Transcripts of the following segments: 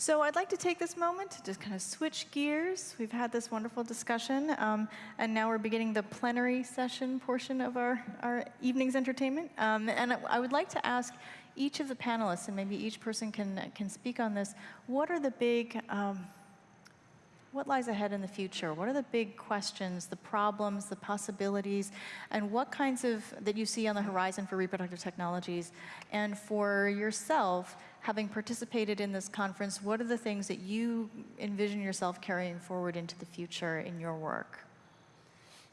So I'd like to take this moment to just kind of switch gears. We've had this wonderful discussion, um, and now we're beginning the plenary session portion of our, our evening's entertainment. Um, and I would like to ask each of the panelists, and maybe each person can, can speak on this, what are the big, um, what lies ahead in the future? What are the big questions, the problems, the possibilities, and what kinds of, that you see on the horizon for reproductive technologies? And for yourself, having participated in this conference, what are the things that you envision yourself carrying forward into the future in your work?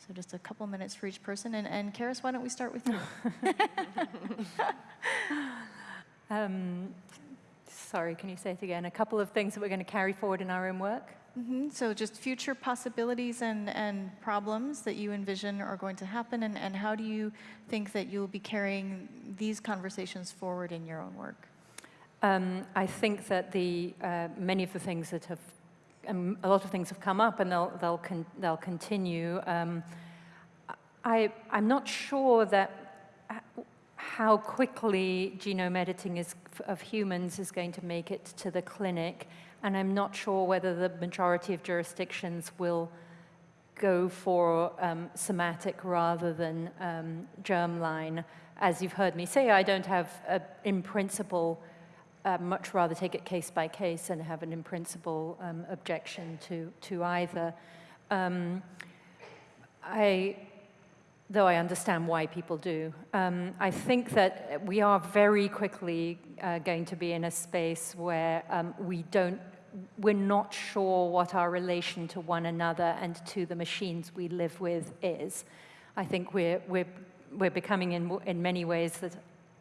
So just a couple minutes for each person. And, and Charis, why don't we start with you? um, sorry, can you say it again? A couple of things that we're going to carry forward in our own work? Mm -hmm. So just future possibilities and, and problems that you envision are going to happen, and, and how do you think that you'll be carrying these conversations forward in your own work? Um, I think that the uh, many of the things that have, um, a lot of things have come up and they'll, they'll, con they'll continue. Um, I, I'm not sure that how quickly genome editing is, of humans is going to make it to the clinic, and I'm not sure whether the majority of jurisdictions will go for um, somatic rather than um, germline. As you've heard me say, I don't have, a, in principle, uh, much rather take it case by case and have an in principle um, objection to, to either. Um, I, though I understand why people do, um, I think that we are very quickly uh, going to be in a space where um, we don't, we're not sure what our relation to one another and to the machines we live with is. I think we're, we're, we're becoming in, in many ways that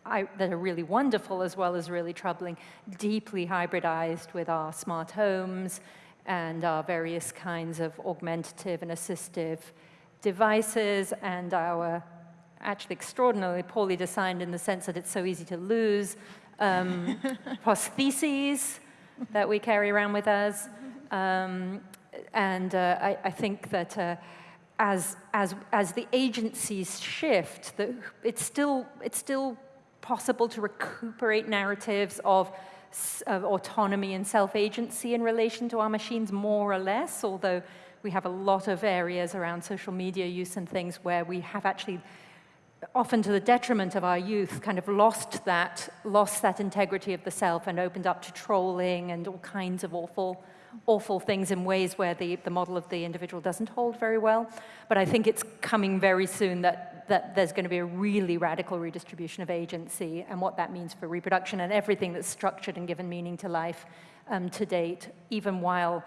I, that are really wonderful as well as really troubling, deeply hybridized with our smart homes and our various kinds of augmentative and assistive devices and our actually extraordinarily poorly designed in the sense that it's so easy to lose um, prostheses that we carry around with us. Um, and uh, I, I, think that uh, as, as, as the agencies shift, the, it's, still, it's still possible to recuperate narratives of, of autonomy and self-agency in relation to our machines more or less, although we have a lot of areas around social media use and things where we have actually often to the detriment of our youth, kind of lost that, lost that integrity of the self and opened up to trolling and all kinds of awful awful things in ways where the, the model of the individual doesn't hold very well. But I think it's coming very soon that, that there's going to be a really radical redistribution of agency and what that means for reproduction and everything that's structured and given meaning to life um, to date, even while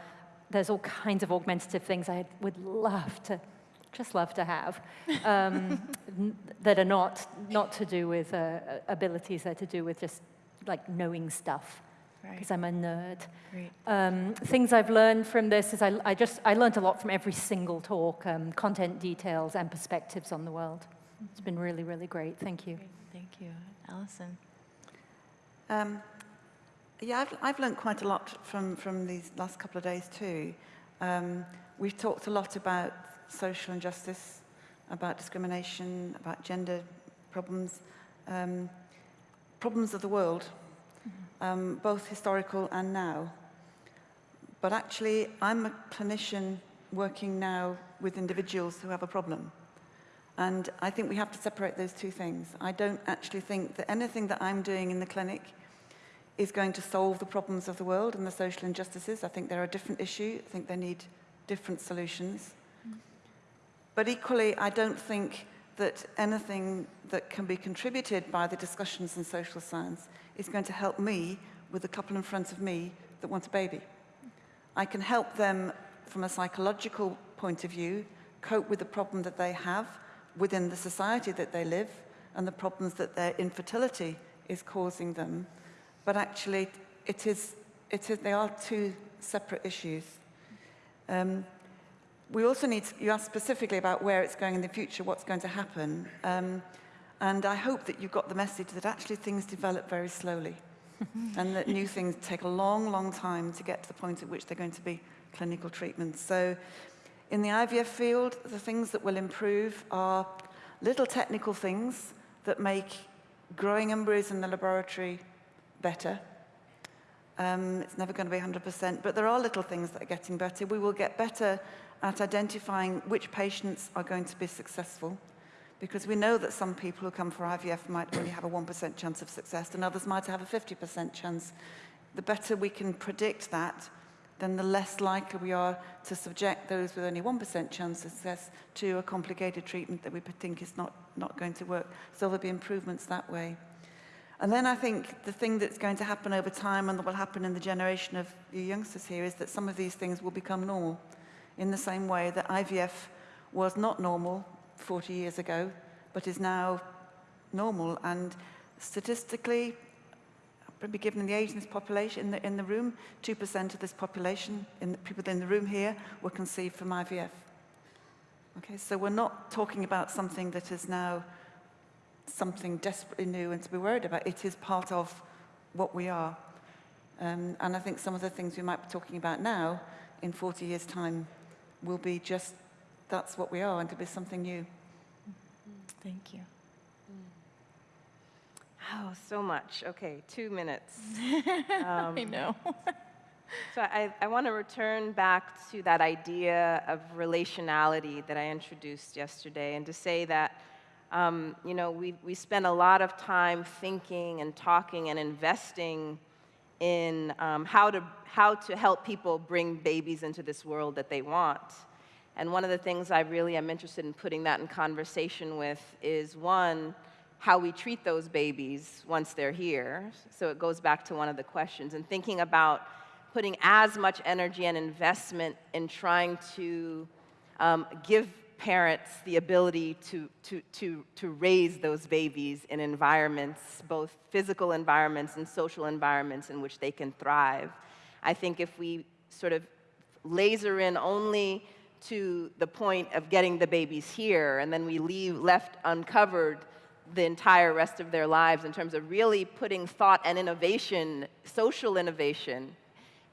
there's all kinds of augmentative things I would love to just love to have, um, that are not, not to do with uh, abilities, they're to do with just like knowing stuff because right. I'm a nerd. Um, things I've learned from this is I, I, just, I learned a lot from every single talk, um, content details and perspectives on the world. Mm -hmm. It's been really, really great. Thank you. Great. Thank you. Allison? Yeah, I've, I've learned quite a lot from, from these last couple of days too. Um, we've talked a lot about social injustice, about discrimination, about gender problems, um, problems of the world, um, both historical and now. But actually, I'm a clinician working now with individuals who have a problem. And I think we have to separate those two things. I don't actually think that anything that I'm doing in the clinic is going to solve the problems of the world and the social injustices. I think they're a different issue. I think they need different solutions. Mm. But equally, I don't think that anything that can be contributed by the discussions in social science is going to help me with the couple in front of me that want a baby. I can help them from a psychological point of view cope with the problem that they have within the society that they live and the problems that their infertility is causing them. But actually, it is, it is, they are two separate issues. Um, we also need, to, you asked specifically about where it's going in the future, what's going to happen. Um, and I hope that you got the message that actually things develop very slowly and that new things take a long, long time to get to the point at which they're going to be clinical treatments. So in the IVF field, the things that will improve are little technical things that make growing embryos in the laboratory better. Um, it's never going to be 100%, but there are little things that are getting better. We will get better at identifying which patients are going to be successful because we know that some people who come for IVF might only have a 1% chance of success and others might have a 50% chance. The better we can predict that, then the less likely we are to subject those with only 1% chance of success to a complicated treatment that we think is not, not going to work. So there'll be improvements that way. And then I think the thing that's going to happen over time and that will happen in the generation of the youngsters here is that some of these things will become normal in the same way that IVF was not normal 40 years ago, but is now normal. And statistically, probably given the age in this population, in the, in the room, 2% of this population, in the people in the room here, were conceived from IVF. Okay, so we're not talking about something that is now something desperately new and to be worried about. It is part of what we are. Um, and I think some of the things we might be talking about now, in 40 years' time, will be just that's what we are and to be something new. Thank you. Oh, so much. Okay, two minutes. I know. So I, I want to return back to that idea of relationality that I introduced yesterday and to say that, um, you know, we, we spend a lot of time thinking and talking and investing in um, how, to, how to help people bring babies into this world that they want. And one of the things I really am interested in putting that in conversation with is one, how we treat those babies once they're here. So it goes back to one of the questions and thinking about putting as much energy and investment in trying to um, give parents the ability to, to, to, to raise those babies in environments, both physical environments and social environments in which they can thrive. I think if we sort of laser in only to the point of getting the babies here and then we leave left uncovered the entire rest of their lives in terms of really putting thought and innovation, social innovation,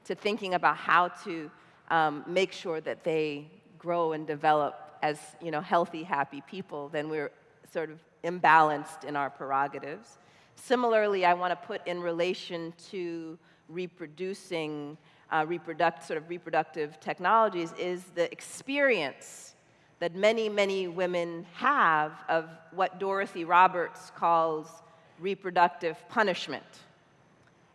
to thinking about how to um, make sure that they grow and develop as you know, healthy, happy people, then we're sort of imbalanced in our prerogatives. Similarly, I want to put in relation to reproducing, uh, reproduct, sort of reproductive technologies is the experience that many, many women have of what Dorothy Roberts calls reproductive punishment.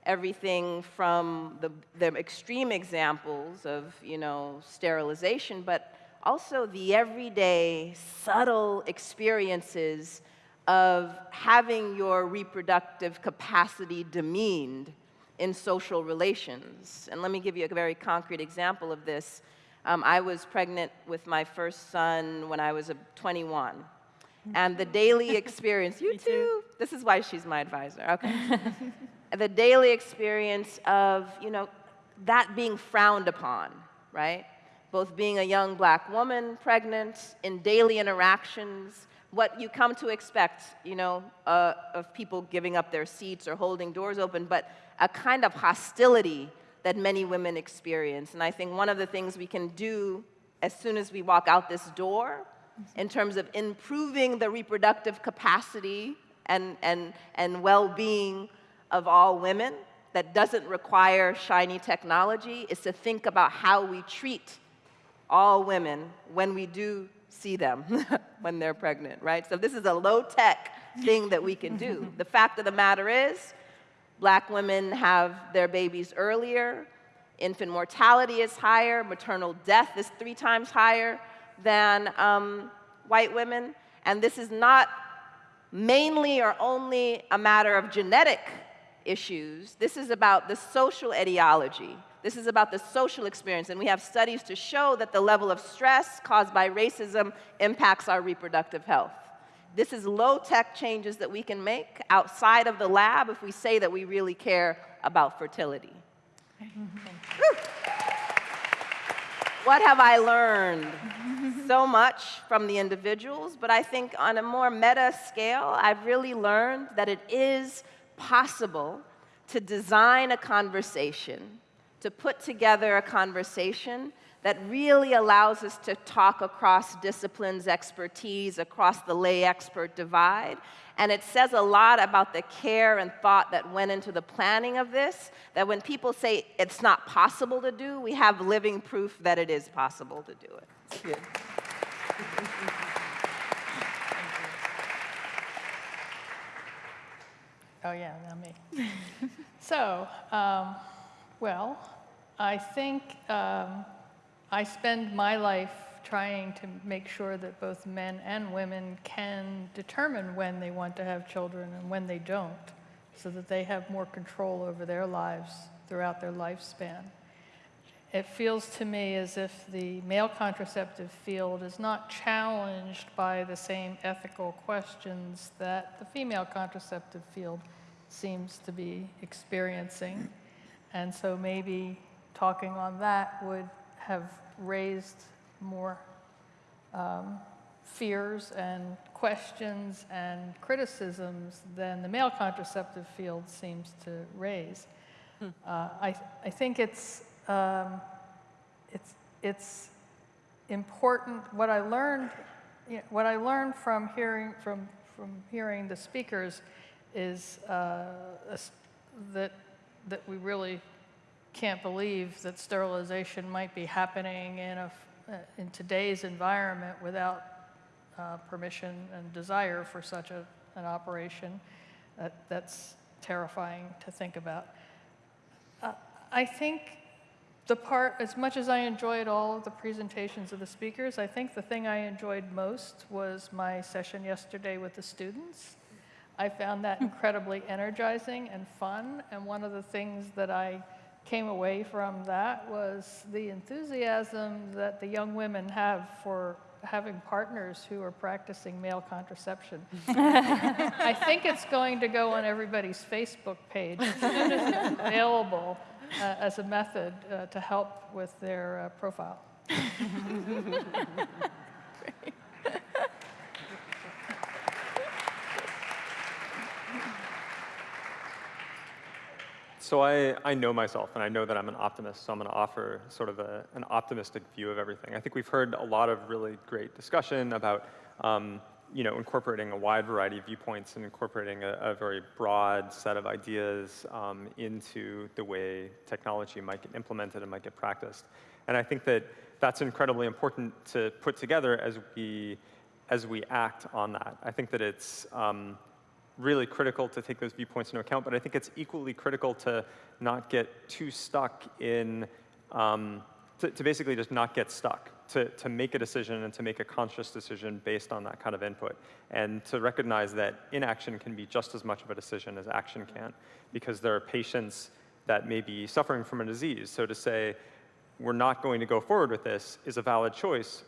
Everything from the, the extreme examples of, you know, sterilization, but also the everyday, subtle experiences of having your reproductive capacity demeaned in social relations. And let me give you a very concrete example of this. Um, I was pregnant with my first son when I was 21. And the daily experience, you too. This is why she's my advisor, okay. the daily experience of, you know, that being frowned upon, right? Both being a young black woman, pregnant, in daily interactions, what you come to expect, you know, uh, of people giving up their seats or holding doors open, but a kind of hostility that many women experience. And I think one of the things we can do as soon as we walk out this door in terms of improving the reproductive capacity and, and, and well-being of all women that doesn't require shiny technology is to think about how we treat all women when we do see them when they're pregnant, right? So this is a low-tech thing that we can do. the fact of the matter is, Black women have their babies earlier, infant mortality is higher, maternal death is three times higher than um, white women, and this is not mainly or only a matter of genetic issues. This is about the social etiology. This is about the social experience, and we have studies to show that the level of stress caused by racism impacts our reproductive health. This is low-tech changes that we can make outside of the lab if we say that we really care about fertility. what have I learned? so much from the individuals, but I think on a more meta scale, I've really learned that it is possible to design a conversation, to put together a conversation that really allows us to talk across disciplines, expertise, across the lay expert divide. And it says a lot about the care and thought that went into the planning of this, that when people say it's not possible to do, we have living proof that it is possible to do it. Oh, yeah, now me. so, um, well, I think um, I spend my life trying to make sure that both men and women can determine when they want to have children and when they don't, so that they have more control over their lives throughout their lifespan. It feels to me as if the male contraceptive field is not challenged by the same ethical questions that the female contraceptive field seems to be experiencing. And so maybe talking on that would have raised more um, fears and questions and criticisms than the male contraceptive field seems to raise. Uh, I, I think it's, um, it's, it's important, what I learned, you know, what I learned from hearing, from, from hearing the speakers is uh, that, that we really can't believe that sterilization might be happening in, a, in today's environment without uh, permission and desire for such a, an operation. That, that's terrifying to think about. Uh, I think the part, as much as I enjoyed all of the presentations of the speakers, I think the thing I enjoyed most was my session yesterday with the students. I found that incredibly energizing and fun, and one of the things that I came away from that was the enthusiasm that the young women have for having partners who are practicing male contraception. I think it's going to go on everybody's Facebook page as soon as it's available uh, as a method uh, to help with their uh, profile. So I, I know myself, and I know that I'm an optimist, so I'm going to offer sort of a, an optimistic view of everything. I think we've heard a lot of really great discussion about um, you know, incorporating a wide variety of viewpoints and incorporating a, a very broad set of ideas um, into the way technology might get implemented and might get practiced. And I think that that's incredibly important to put together as we, as we act on that. I think that it's, um, really critical to take those viewpoints into account, but I think it's equally critical to not get too stuck in, um, to, to, basically just not get stuck, to, to make a decision and to make a conscious decision based on that kind of input, and to recognize that inaction can be just as much of a decision as action can, because there are patients that may be suffering from a disease. So to say, we're not going to go forward with this is a valid choice,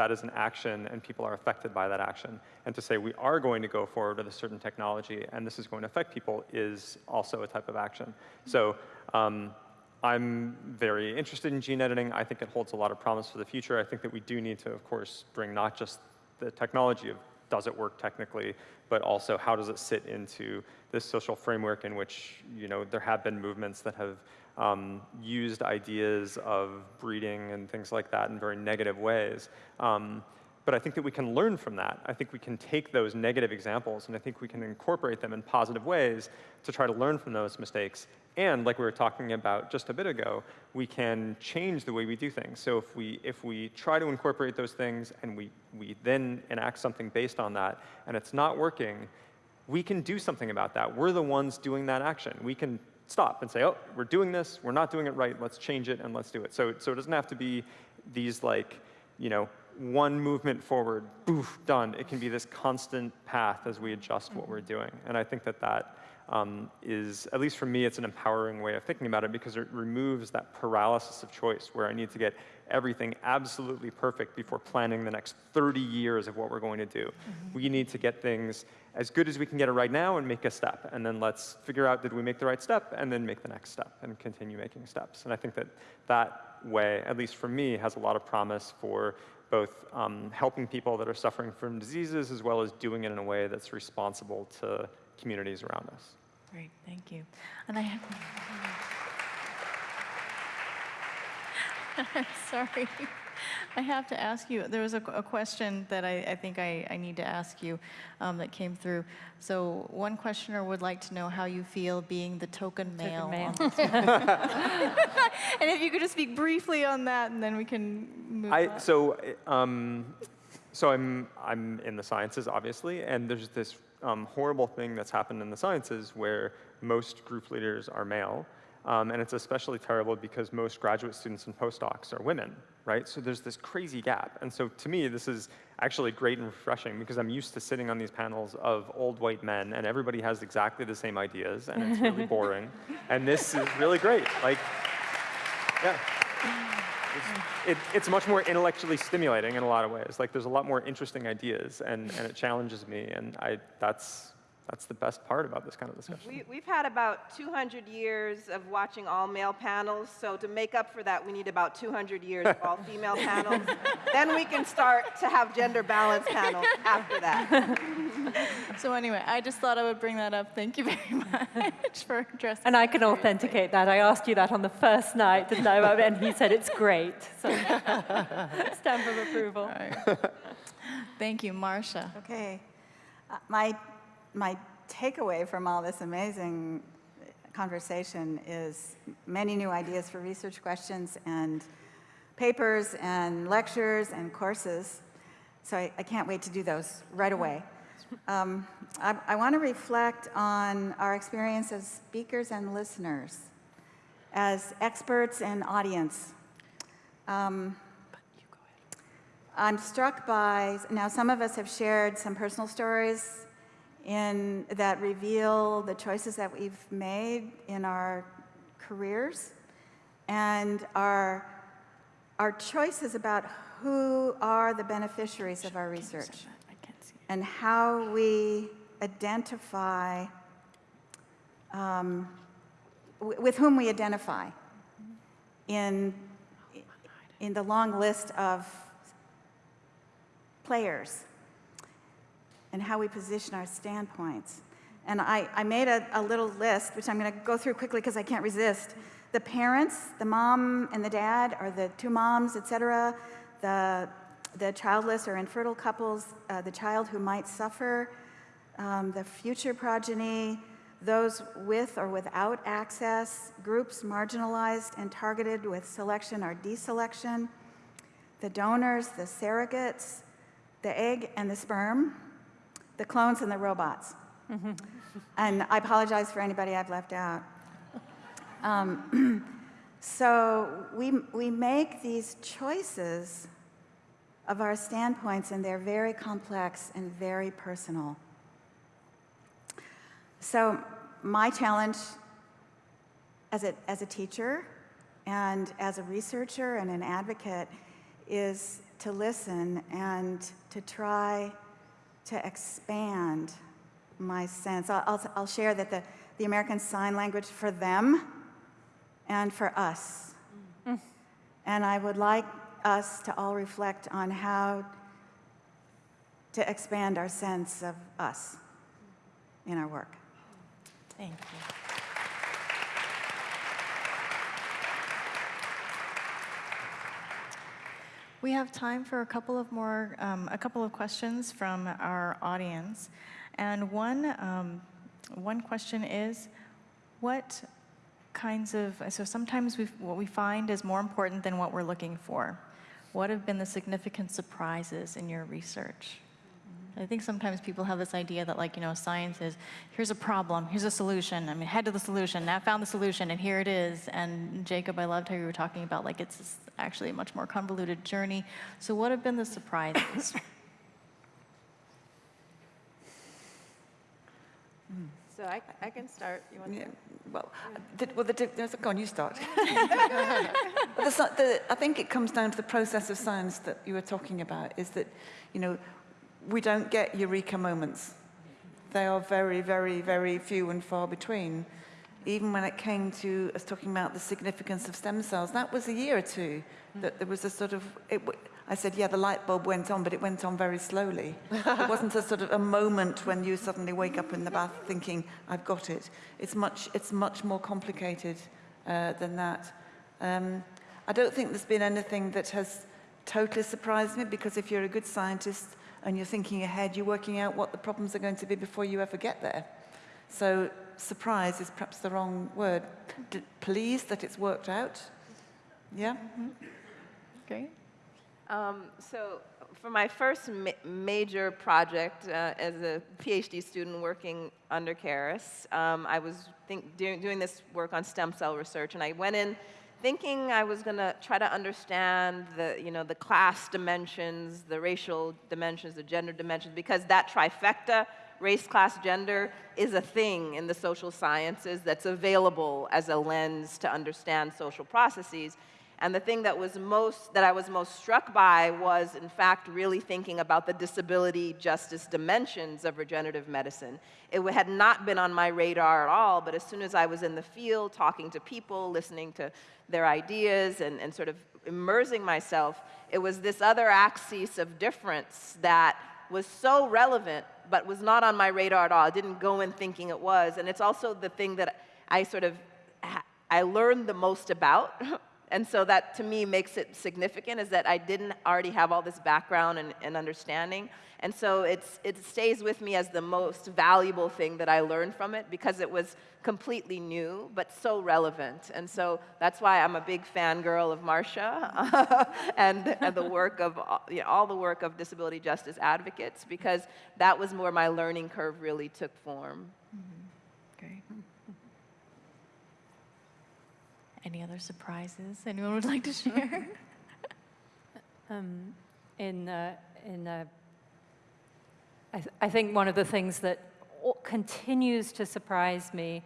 that is an action and people are affected by that action. And to say we are going to go forward with a certain technology and this is going to affect people is also a type of action. So um, I'm very interested in gene editing. I think it holds a lot of promise for the future. I think that we do need to, of course, bring not just the technology of does it work technically, but also how does it sit into this social framework in which you know there have been movements that have um, used ideas of breeding and things like that in very negative ways. Um, but I think that we can learn from that. I think we can take those negative examples and I think we can incorporate them in positive ways to try to learn from those mistakes. And like we were talking about just a bit ago, we can change the way we do things. So if we, if we try to incorporate those things and we, we then enact something based on that and it's not working, we can do something about that. We're the ones doing that action. We can stop and say, oh, we're doing this, we're not doing it right, let's change it and let's do it. So, so it doesn't have to be these like, you know, one movement forward, boof, done. It can be this constant path as we adjust what we're doing. And I think that that um, is, at least for me, it's an empowering way of thinking about it because it removes that paralysis of choice where I need to get everything absolutely perfect before planning the next 30 years of what we're going to do. Mm -hmm. We need to get things as good as we can get it right now and make a step. And then let's figure out, did we make the right step? And then make the next step and continue making steps. And I think that that way, at least for me, has a lot of promise for both um, helping people that are suffering from diseases as well as doing it in a way that's responsible to communities around us. Great, thank you. And I have, I'm sorry. I have to ask you, there was a, a question that I, I think I, I need to ask you um, that came through. So one questioner would like to know how you feel being the token male. male. and if you could just speak briefly on that, and then we can move I, on. so, um, so I'm, I'm in the sciences, obviously, and there's this um, horrible thing that's happened in the sciences where most group leaders are male. Um, and it's especially terrible because most graduate students and postdocs are women, right? So there's this crazy gap. And so to me, this is actually great and refreshing because I'm used to sitting on these panels of old white men and everybody has exactly the same ideas and it's really boring. And this is really great. Like, yeah. It's, it, it's much more intellectually stimulating in a lot of ways. Like there's a lot more interesting ideas and, and it challenges me and I, that's, that's the best part about this kind of discussion. We, we've had about 200 years of watching all male panels, so to make up for that, we need about 200 years of all female panels. then we can start to have gender balance panels after that. So anyway, I just thought I would bring that up. Thank you very much for addressing. And I can authenticate that. I asked you that on the first night, didn't I? And he said it's great. So stamp of approval. All right. Thank you, Marcia. Okay. Uh, My, my takeaway from all this amazing conversation is many new ideas for research questions and papers and lectures and courses. So I, I can't wait to do those right away. Um, I, I want to reflect on our experience as speakers and listeners, as experts and audience. Um, I'm struck by, now some of us have shared some personal stories in, that reveal the choices that we've made in our careers. And our, our choices about who are the beneficiaries of our research I can't see. and how we identify, um, with whom we identify in, in the long list of players and how we position our standpoints. And I, I made a, a little list, which I'm going to go through quickly because I can't resist. The parents, the mom and the dad, or the two moms, et cetera, the, the childless or infertile couples, uh, the child who might suffer, um, the future progeny, those with or without access, groups marginalized and targeted with selection or deselection, the donors, the surrogates, the egg and the sperm, the clones and the robots. and I apologize for anybody I've left out. Um, so we, we make these choices of our standpoints, and they're very complex and very personal. So my challenge as a, as a teacher and as a researcher and an advocate is to listen and to try to expand my sense. I'll, I'll, I'll share that the, the American Sign Language for them and for us. And I would like us to all reflect on how to expand our sense of us in our work. Thank you. We have time for a couple of more, um, a couple of questions from our audience. And one, um, one question is, what kinds of, so sometimes what we find is more important than what we're looking for. What have been the significant surprises in your research? I think sometimes people have this idea that, like, you know, science is here's a problem, here's a solution. I mean, head to the solution. Now I found the solution, and here it is. And Jacob, I loved how you were talking about like it's actually a much more convoluted journey. So, what have been the surprises? So I, I can start. You want Yeah, well, the, well, the, di- there's- go on, you start. The, the, I think it comes down to the process of science that you were talking about, is that, you know, we don't get eureka moments. They are very, very, very few and far between. Even when it came to us talking about the significance of stem cells, that was a year or two that there was a sort of, it, I said, yeah, the light bulb went on, but it went on very slowly. it wasn't a sort of a moment when you suddenly wake up in the bath thinking, I've got it. It's much, it's much more complicated uh, than that. Um, I don't think there's been anything that has totally surprised me because if you're a good scientist and you're thinking ahead, you're working out what the problems are going to be before you ever get there. So surprise is perhaps the wrong word. D- pleased that it's worked out. Yeah? Great. Um, so for my first ma- major project uh, as a PhD student working under Charis, um, I was doing this work on stem cell research, and I went in thinking I was going to try to understand the, you know, the class dimensions, the racial dimensions, the gender dimensions, because that trifecta, race, class, gender, is a thing in the social sciences that's available as a lens to understand social processes. And the thing that was most that I was most struck by was in fact really thinking about the disability justice dimensions of regenerative medicine. It had not been on my radar at all, but as soon as I was in the field talking to people, listening to their ideas and, and sort of immersing myself, it was this other axis of difference that was so relevant but was not on my radar at all. I didn't go in thinking it was. And it's also the thing that I sort of I learned the most about And so that to me makes it significant is that I didn't already have all this background and, and, understanding. And so it's, it stays with me as the most valuable thing that I learned from it because it was completely new, but so relevant. And so that's why I'm a big fangirl of Marcia and, and, the work of, you know, all the work of disability justice advocates because that was where my learning curve really took form. Mm -hmm. Any other surprises anyone would like to share? um, in uh, in uh, I, th I think one of the things that continues to surprise me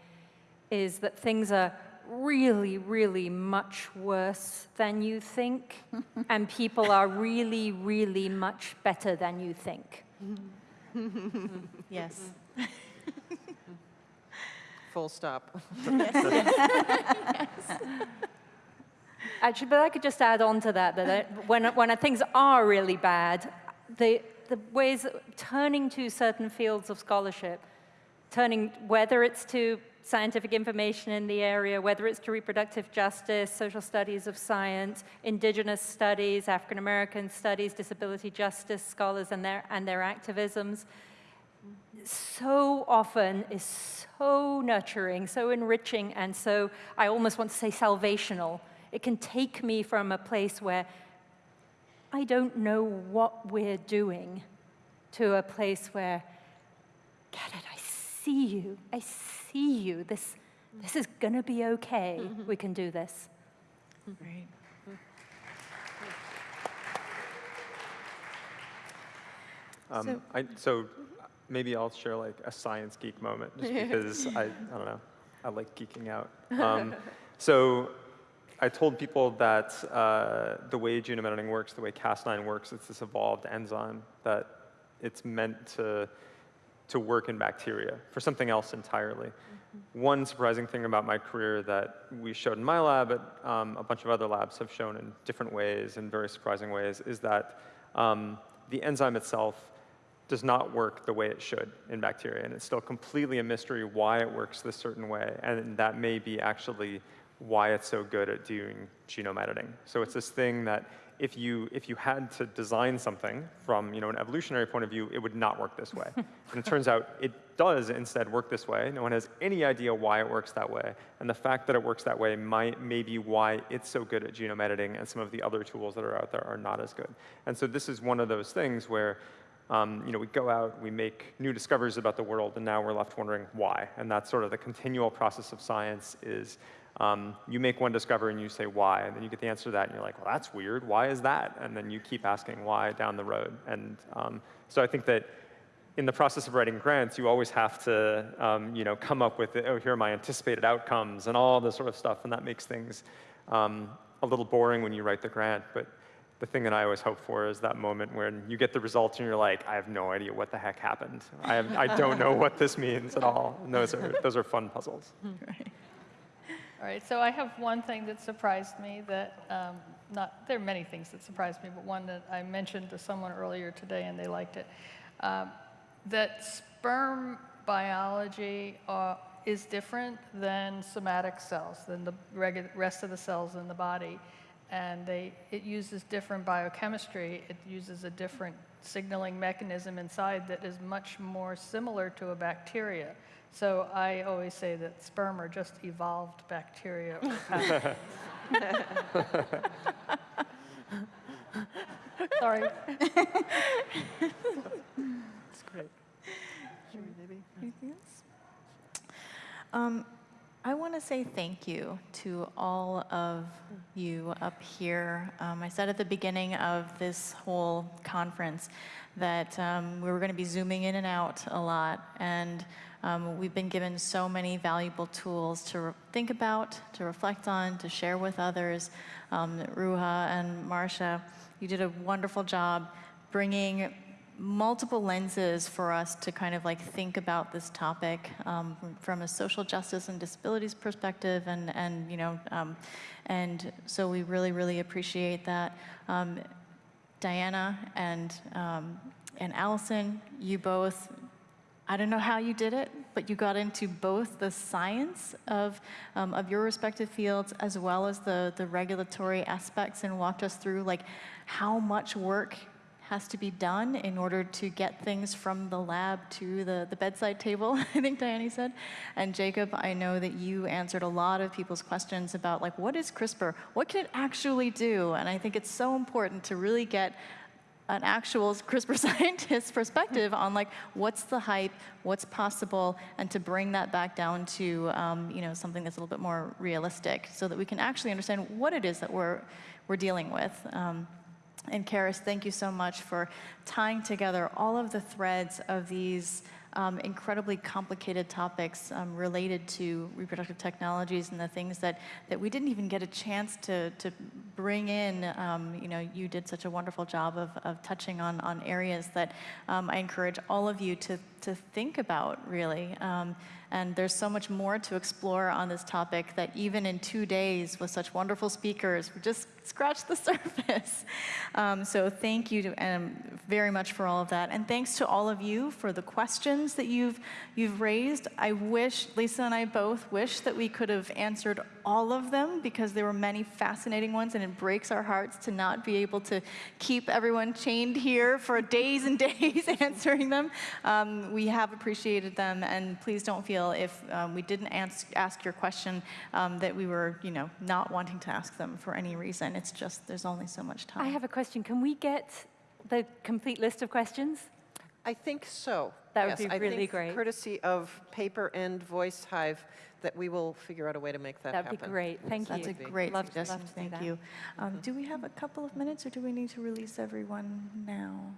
is that things are really, really much worse than you think, and people are really, really much better than you think. yes. Full stop. Actually, but I could just add on to that, that I, when, when things are really bad, the, the ways, turning to certain fields of scholarship, turning, whether it's to scientific information in the area, whether it's to reproductive justice, social studies of science, indigenous studies, African American studies, disability justice scholars and their, and their activisms, so often is so nurturing, so enriching, and so, I almost want to say salvational. It can take me from a place where I don't know what we're doing to a place where, get it, I see you, I see you. This, this is gonna be okay. Mm -hmm. We can do this. Great. Um, so, I, so maybe I'll share like a science geek moment just because I, I don't know, I like geeking out. Um, so I told people that uh, the way genome editing works, the way Cas9 works, it's this evolved enzyme that it's meant to, to work in bacteria for something else entirely. Mm -hmm. One surprising thing about my career that we showed in my lab, but um, a bunch of other labs have shown in different ways, in very surprising ways, is that um, the enzyme itself does not work the way it should in bacteria. And it's still completely a mystery why it works this certain way. And that may be actually why it's so good at doing genome editing. So it's this thing that if you, if you had to design something from you know, an evolutionary point of view, it would not work this way. and it turns out it does instead work this way. No one has any idea why it works that way. And the fact that it works that way might, may be why it's so good at genome editing and some of the other tools that are out there are not as good. And so this is one of those things where um, you know, we go out, we make new discoveries about the world, and now we're left wondering why. And that's sort of the continual process of science is um, you make one discovery and you say why, and then you get the answer to that, and you're like, well, that's weird. Why is that? And then you keep asking why down the road. And um, so I think that in the process of writing grants, you always have to, um, you know, come up with, oh, here are my anticipated outcomes and all this sort of stuff, and that makes things um, a little boring when you write the grant. But the thing that I always hope for is that moment when you get the results and you're like, I have no idea what the heck happened. I, have, I don't know what this means at all. And those are, those are fun puzzles. Right. All right, so I have one thing that surprised me that, um, not, there are many things that surprised me, but one that I mentioned to someone earlier today and they liked it. Um, that sperm biology uh, is different than somatic cells, than the rest of the cells in the body. And they, it uses different biochemistry. It uses a different signaling mechanism inside that is much more similar to a bacteria. So I always say that sperm are just evolved bacteria or pathogens. Sorry. Anything else? Um, I want to say thank you to all of you up here. Um, I said at the beginning of this whole conference that um, we were going to be zooming in and out a lot, and um, we've been given so many valuable tools to think about, to reflect on, to share with others. Um, Ruha and Marcia, you did a wonderful job bringing multiple lenses for us to kind of like think about this topic um, from- a social justice and disabilities perspective, and and you know, um, and so we really really appreciate that. Um, Diana and um, and Allison, you both. I don't know how you did it, but you got into both the science of, um, of your respective fields as well as the, the regulatory aspects and walked us through like how much work has to be done in order to get things from the lab to the, the bedside table, I think Diane said. And Jacob, I know that you answered a lot of people's questions about like, what is CRISPR? What can it actually do? And I think it's so important to really get an actual CRISPR scientist's perspective on like what's the hype, what's possible, and to bring that back down to um, you know something that's a little bit more realistic, so that we can actually understand what it is that we're we're dealing with. Um, and Charis, thank you so much for tying together all of the threads of these um, incredibly complicated topics um, related to reproductive technologies and the things that, that we didn't even get a chance to, to bring in. Um, you know, you did such a wonderful job of, of touching on, on areas that um, I encourage all of you to, to think about, really. Um, and there's so much more to explore on this topic that even in two days with such wonderful speakers, we just scratched the surface. Um, so thank you to, um, very much for all of that. And thanks to all of you for the questions that you've, you've raised. I wish, Lisa and I both wish that we could have answered all of them because there were many fascinating ones and it breaks our hearts to not be able to keep everyone chained here for days and days answering them. Um, we have appreciated them and please don't feel if um, we didn't ask, ask your question um, that we were, you know, not wanting to ask them for any reason. It's just there's only so much time. I have a question. Can we get the complete list of questions? I think so. That would Yes, be I really think great. Courtesy of paper and voice hive, that we will figure out a way to make that That'd happen. be great. Thank That's you. a great Love to- love to Thank that. you. Um, do we have a couple of minutes or do we need to release everyone now?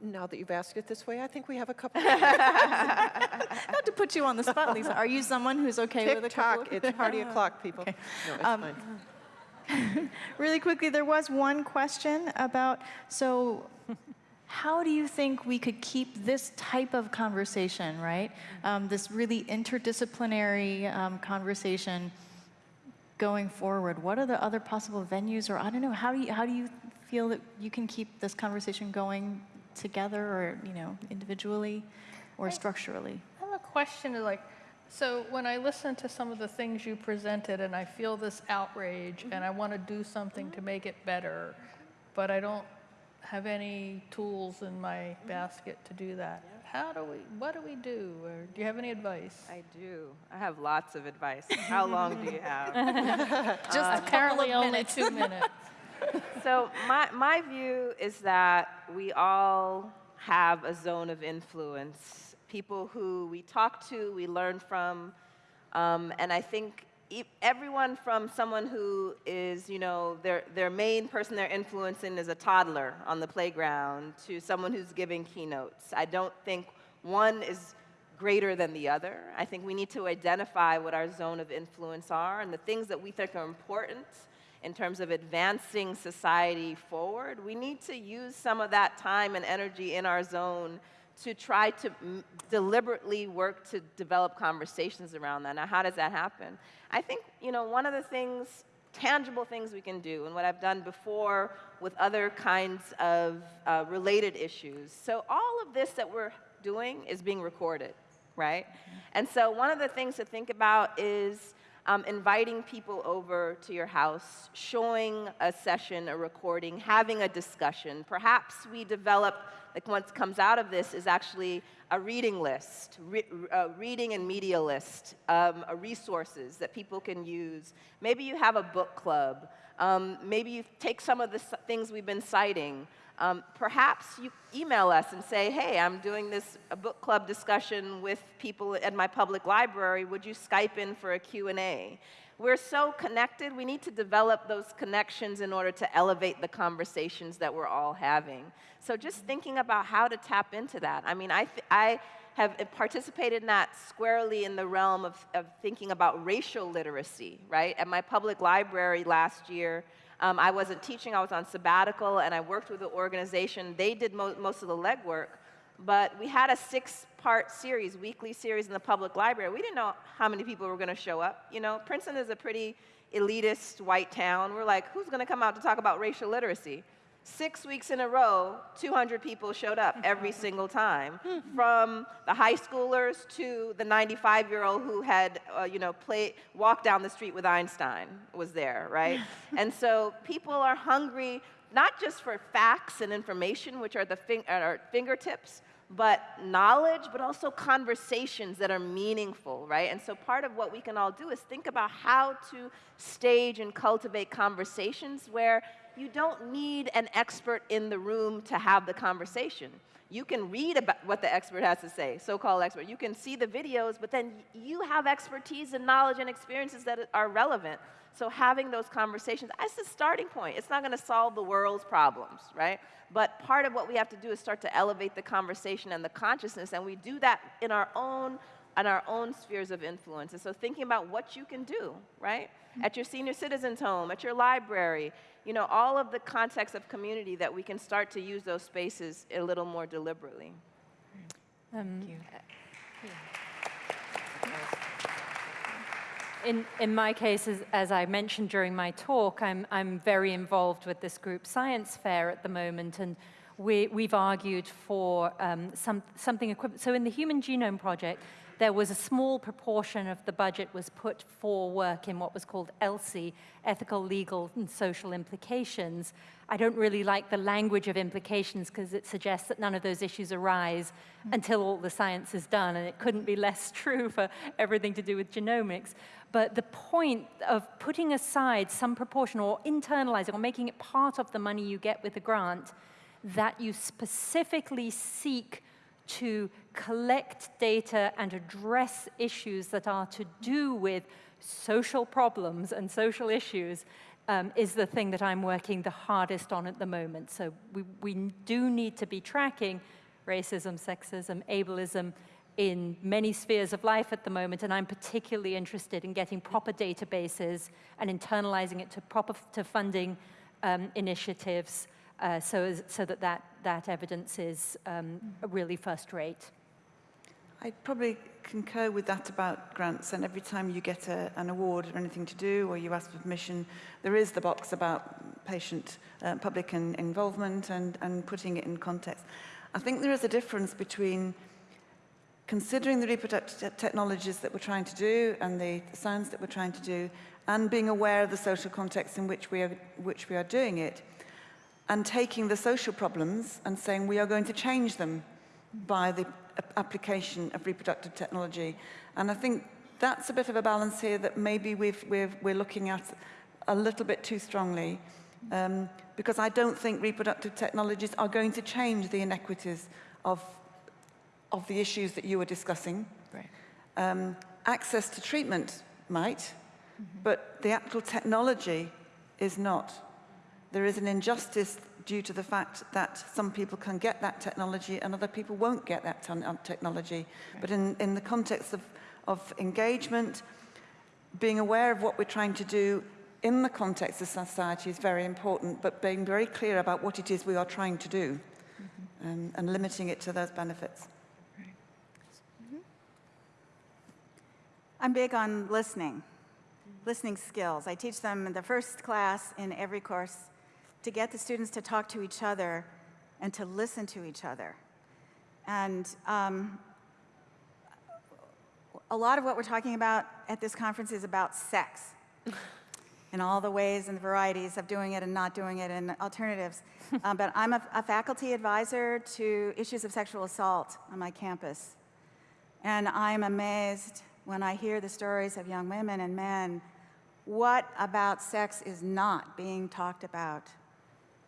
Now that you've asked it this way, I think we have a couple. Not to put you on the spot, Lisa. Are you someone who's okay with a couple? tock, it's party o'clock, people. Okay. No, Um. Really quickly, there was one question about, so how do you think we could keep this type of conversation, right? Um, this really interdisciplinary um, conversation going forward? What are the other possible venues, or I don't know, how do you, how do you feel that you can keep this conversation going together or, you know, individually or structurally? I have a question of like, so when I listen to some of the things you presented and I feel this outrage and I want to do something to make it better, but I don't have any tools in my basket to do that. How do we, what do we do? Or do you have any advice? I do. I have lots of advice. How long do you have? Uh, Just a Apparently only two minutes. So my, my view is that we all have a zone of influence. People who we talk to, we learn from, um, and I think everyone from someone who is, you know, their, their main person they're influencing is a toddler on the playground to someone who's giving keynotes. I don't think one is greater than the other. I think we need to identify what our zone of influence are and the things that we think are important in terms of advancing society forward. We need to use some of that time and energy in our zone to try to deliberately work to develop conversations around that. Now, how does that happen? I think, you know, one of the things, tangible things we can do, and what I've done before with other kinds of uh, related issues. So, all of this that we're doing is being recorded, right? And so, one of the things to think about is um, inviting people over to your house, showing a session, a recording, having a discussion. Perhaps we develop, like what comes out of this is actually a reading list, re a reading and media list, um, resources that people can use. Maybe you have a book club. Um, maybe you take some of the things we've been citing. Um, perhaps you email us and say, hey, I'm doing this book club discussion with people at my public library. Would you Skype in for a Q&A? We're so connected, we need to develop those connections in order to elevate the conversations that we're all having. So just thinking about how to tap into that. I mean, I, I have participated in that squarely in the realm of, of thinking about racial literacy, right? At my public library last year, um, I wasn't teaching, I was on sabbatical, and I worked with the organization. They did mo most of the legwork, but we had a six-part series, weekly series in the public library. We didn't know how many people were going to show up. You know, Princeton is a pretty elitist white town. We're like, who's going to come out to talk about racial literacy? Six weeks in a row, 200 people showed up every single time, from the high schoolers to the 95-year-old who had, uh, you know, play, walked down the street with Einstein was there, right? and so people are hungry not just for facts and information, which are the fing at our fingertips, but knowledge, but also conversations that are meaningful, right? And so part of what we can all do is think about how to stage and cultivate conversations where you don't need an expert in the room to have the conversation. You can read about what the expert has to say, so-called expert. You can see the videos, but then you have expertise and knowledge and experiences that are relevant. So having those conversations, that's the starting point. It's not going to solve the world's problems, right? But part of what we have to do is start to elevate the conversation and the consciousness, and we do that in our own and our own spheres of influence. And so thinking about what you can do, right? Mm-hmm. At your senior citizens home, at your library, you know, all of the context of community that we can start to use those spaces a little more deliberately. Um, in, in my case, as, as, I mentioned during my talk, I'm, I'm very involved with this group Science Fair at the moment, and we, we've argued for um, some, something equivalent. So in the Human Genome Project, there was a small proportion of the budget was put for work in what was called ELSI, ethical, legal, and social implications. I don't really like the language of implications because it suggests that none of those issues arise until all the science is done, and it couldn't be less true for everything to do with genomics. But the point of putting aside some proportion or internalizing or making it part of the money you get with the grant that you specifically seek to collect data and address issues that are to do with social problems and social issues um, is the thing that I'm working the hardest on at the moment. So we, we do need to be tracking racism, sexism, ableism in many spheres of life at the moment, and I'm particularly interested in getting proper databases and internalizing it to proper to funding um, initiatives uh, so, so that, that that evidence is um, really first rate. I probably concur with that about grants and every time you get a, an award or anything to do or you ask for permission, there is the box about patient, uh, public in, involvement and, and putting it in context. I think there is a difference between considering the reproductive technologies that we're trying to do and the science that we're trying to do and being aware of the social context in which we are, which we are doing it and taking the social problems and saying we are going to change them by the application of reproductive technology. And I think that's a bit of a balance here that maybe we've, we're, we're looking at a little bit too strongly um, because I don't think reproductive technologies are going to change the inequities of, of the issues that you were discussing. Right. Um, access to treatment might, mm -hmm. but the actual technology is not there is an injustice due to the fact that some people can get that technology and other people won't get that uh, technology. Right. But in, in the context of, of engagement, being aware of what we're trying to do in the context of society is very important, but being very clear about what it is we are trying to do mm -hmm. um, and limiting it to those benefits. Right. Mm -hmm. I'm big on listening, listening skills. I teach them in the first class in every course to get the students to talk to each other and to listen to each other. And um, a lot of what we're talking about at this conference is about sex and all the ways and the varieties of doing it and not doing it and alternatives. Uh, but I'm a, a faculty advisor to issues of sexual assault on my campus. And I'm amazed when I hear the stories of young women and men. What about sex is not being talked about?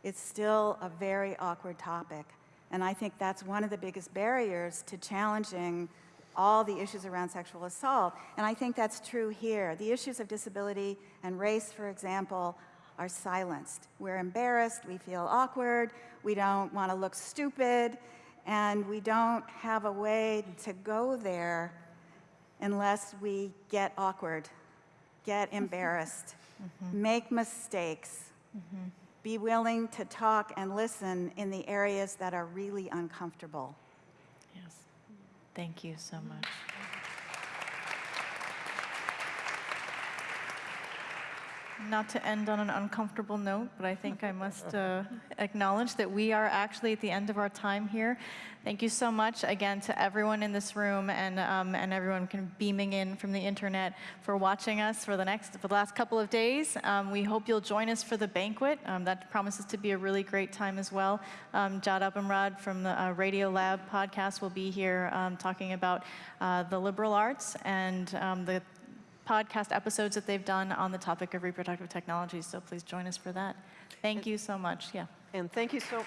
It's still a very awkward topic. And I think that's one of the biggest barriers to challenging all the issues around sexual assault. And I think that's true here. The issues of disability and race, for example, are silenced. We're embarrassed, we feel awkward, we don't want to look stupid, and we don't have a way to go there unless we get awkward, get mm-hmm. embarrassed, mm-hmm. make mistakes, mm-hmm. Be willing to talk and listen in the areas that are really uncomfortable. Yes. Thank you so much. Not to end on an uncomfortable note, but I think I must uh, acknowledge that we are actually at the end of our time here. Thank you so much again to everyone in this room and um, and everyone kind of beaming in from the internet for watching us for the next for the last couple of days. Um, we hope you'll join us for the banquet. Um, that promises to be a really great time as well. Um, Jad Abumrad from the uh, Radiolab podcast will be here um, talking about uh, the liberal arts and um, the podcast episodes that they've done on the topic of reproductive technology, So please join us for that. Thank you so much. Yeah. And thank you so,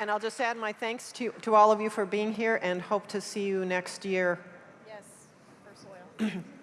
and I'll just add my thanks to, to all of you for being here and hope to see you next year Yes, for soil.